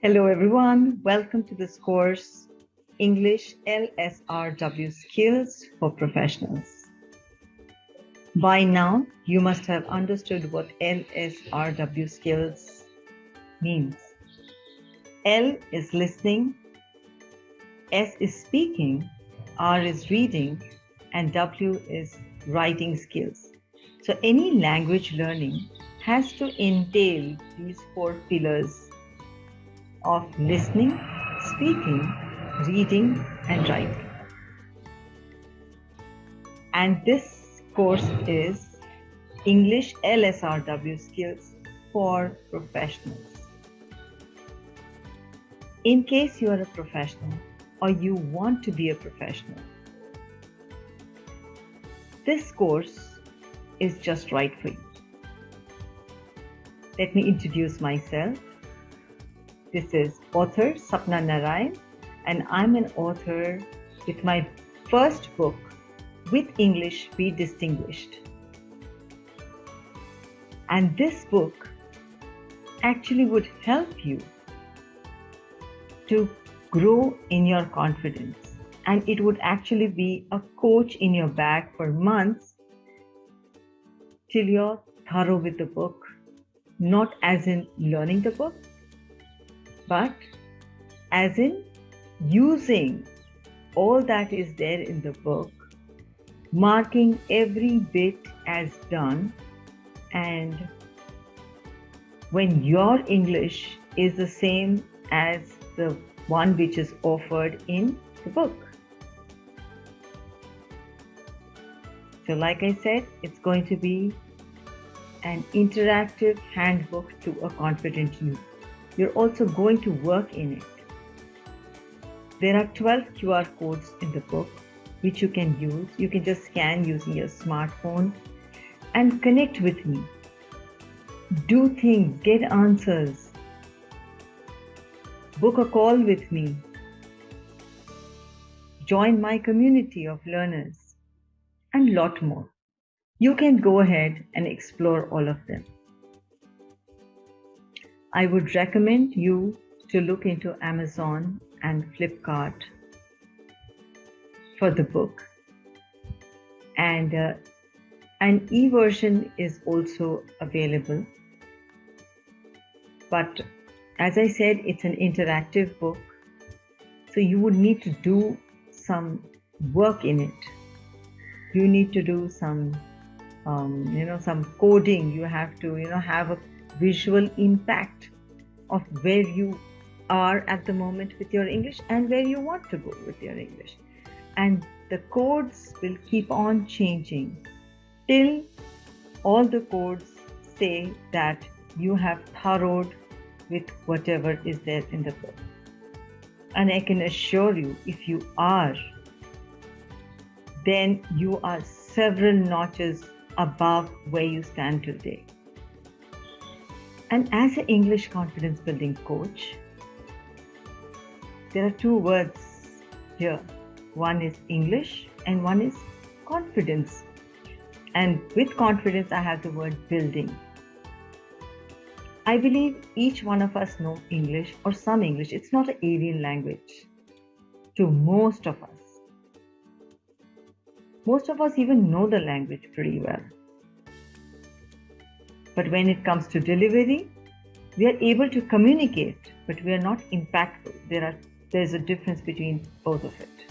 Hello, everyone. Welcome to this course, English LSRW Skills for Professionals. By now, you must have understood what LSRW skills means. L is listening, S is speaking, R is reading, and W is writing skills. So any language learning has to entail these four pillars of listening, speaking, reading, and writing. And this course is English LSRW skills for professionals. In case you are a professional or you want to be a professional, this course is just right for you. Let me introduce myself. This is author Sapna Narayan, and I'm an author with my first book, With English Be Distinguished. And this book actually would help you to grow in your confidence. And it would actually be a coach in your bag for months till you're thorough with the book, not as in learning the book, but as in using all that is there in the book, marking every bit as done, and when your English is the same as the one which is offered in the book. So, like I said, it's going to be an interactive handbook to a confident you you're also going to work in it. There are 12 QR codes in the book which you can use. You can just scan using your smartphone and connect with me. Do things, get answers. Book a call with me. Join my community of learners and lot more. You can go ahead and explore all of them. I would recommend you to look into Amazon and Flipkart for the book. And uh, an e version is also available. But as I said, it's an interactive book. So you would need to do some work in it. You need to do some, um, you know, some coding. You have to, you know, have a visual impact of where you are at the moment with your English and where you want to go with your English. And the codes will keep on changing till all the codes say that you have thoroughed with whatever is there in the book. And I can assure you, if you are, then you are several notches above where you stand today. And as an English confidence building coach, there are two words here one is English and one is confidence. And with confidence, I have the word building. I believe each one of us know English or some English. It's not an alien language to most of us. Most of us even know the language pretty well. But when it comes to delivery, we are able to communicate, but we are not impactful. There are there's a difference between both of it.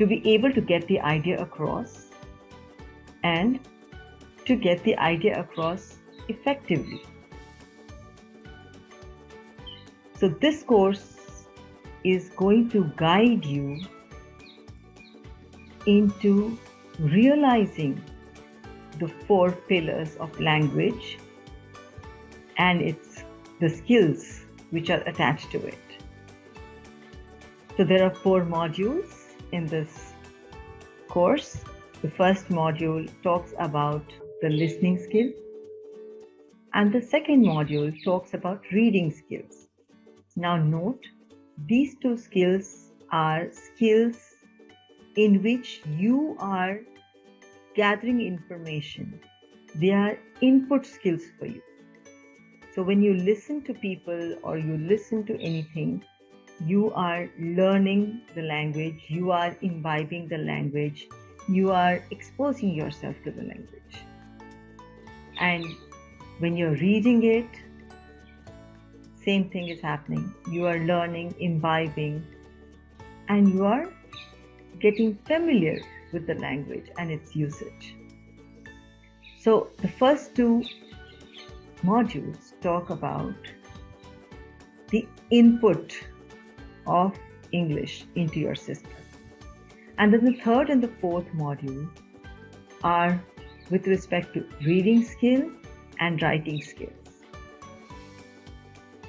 To be able to get the idea across and to get the idea across effectively. So this course is going to guide you into realizing the four pillars of language and it's the skills which are attached to it. So there are four modules in this course. The first module talks about the listening skill and the second module talks about reading skills. Now note, these two skills are skills in which you are gathering information. They are input skills for you. So when you listen to people or you listen to anything, you are learning the language, you are imbibing the language, you are exposing yourself to the language. And when you're reading it, same thing is happening. You are learning, imbibing, and you are getting familiar with the language and its usage. So the first two modules talk about the input of English into your system. And then the third and the fourth module are with respect to reading skill and writing skills.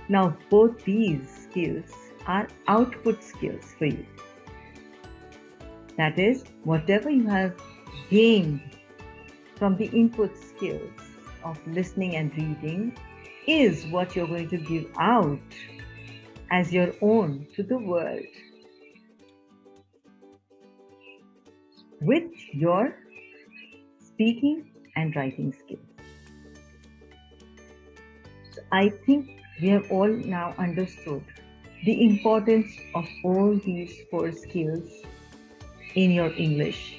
Now, both these skills are output skills for you. That is, whatever you have gained from the input skills of listening and reading is what you're going to give out as your own to the world with your speaking and writing skills. So I think we have all now understood the importance of all these four skills in your English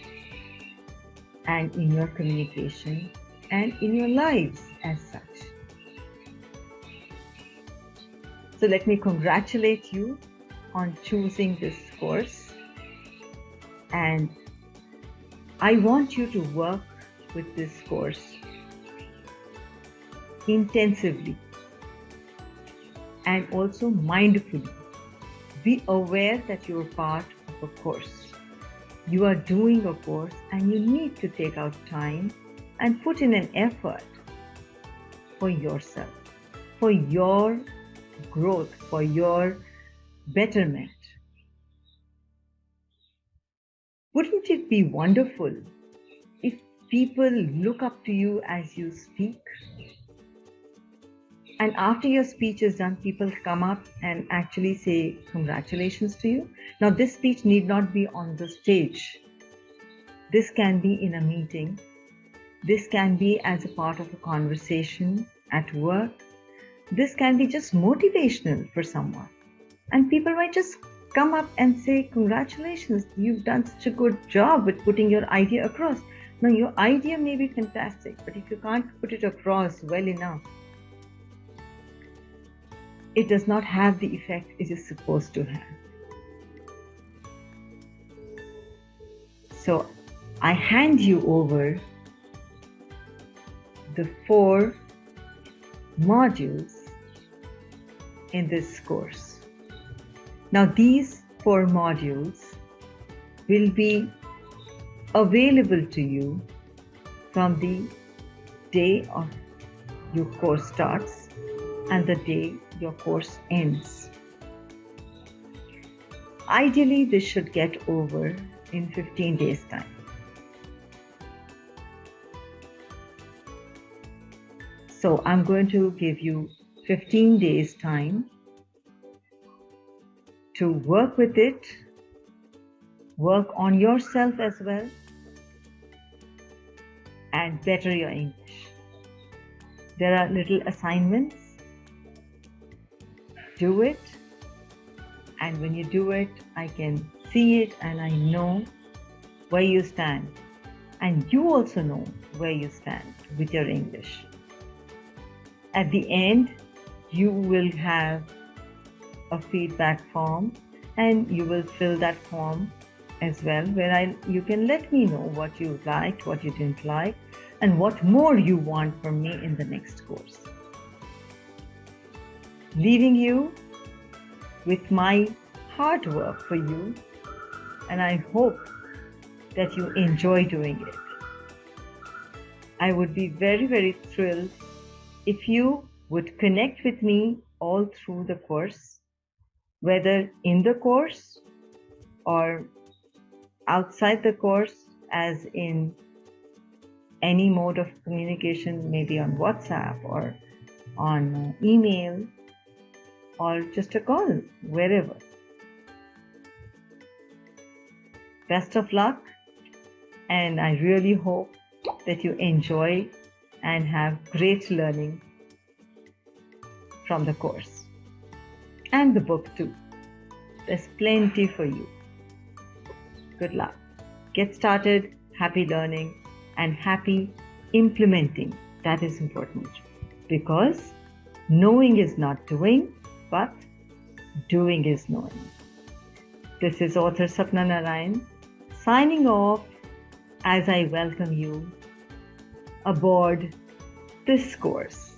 and in your communication and in your lives as such. So let me congratulate you on choosing this course and I want you to work with this course intensively and also mindfully. Be aware that you're part of a course. You are doing a course and you need to take out time and put in an effort for yourself, for your growth, for your betterment. Wouldn't it be wonderful if people look up to you as you speak? And after your speech is done, people come up and actually say congratulations to you. Now, this speech need not be on the stage. This can be in a meeting. This can be as a part of a conversation at work. This can be just motivational for someone. And people might just come up and say, Congratulations, you've done such a good job with putting your idea across. Now, your idea may be fantastic, but if you can't put it across well enough, it does not have the effect it is supposed to have. So, I hand you over the four modules in this course. Now these four modules will be available to you from the day of your course starts and the day your course ends. Ideally, this should get over in 15 days' time. So I'm going to give you 15 days' time to work with it, work on yourself as well, and better your English. There are little assignments. Do it, and when you do it, I can see it and I know where you stand. And you also know where you stand with your English. At the end, you will have a feedback form and you will fill that form as well where I you can let me know what you liked, what you didn't like, and what more you want from me in the next course. Leaving you with my hard work for you, and I hope that you enjoy doing it. I would be very, very thrilled if you would connect with me all through the course whether in the course or outside the course, as in any mode of communication, maybe on WhatsApp or on email or just a call, wherever. Best of luck, and I really hope that you enjoy and have great learning from the course and the book too. There's plenty for you. Good luck. Get started, happy learning, and happy implementing. That is important because knowing is not doing, but doing is knowing. This is author Sapna Narayan signing off as I welcome you aboard this course.